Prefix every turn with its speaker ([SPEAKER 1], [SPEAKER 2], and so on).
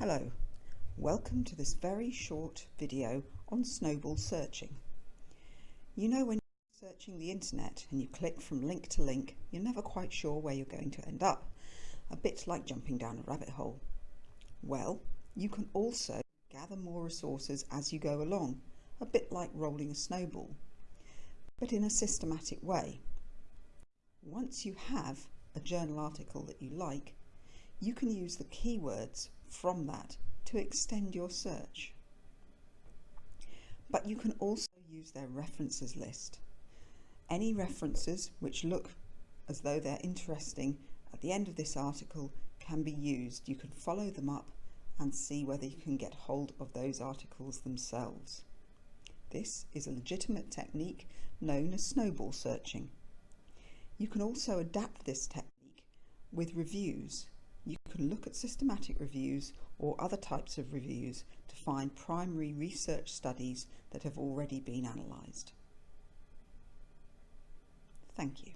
[SPEAKER 1] Hello, welcome to this very short video on snowball searching. You know when you're searching the internet and you click from link to link, you're never quite sure where you're going to end up, a bit like jumping down a rabbit hole. Well, you can also gather more resources as you go along, a bit like rolling a snowball, but in a systematic way. Once you have a journal article that you like, you can use the keywords from that to extend your search. But you can also use their references list. Any references which look as though they're interesting at the end of this article can be used. You can follow them up and see whether you can get hold of those articles themselves. This is a legitimate technique known as snowball searching. You can also adapt this technique with reviews you can look at systematic reviews or other types of reviews to find primary research studies that have already been analysed. Thank you.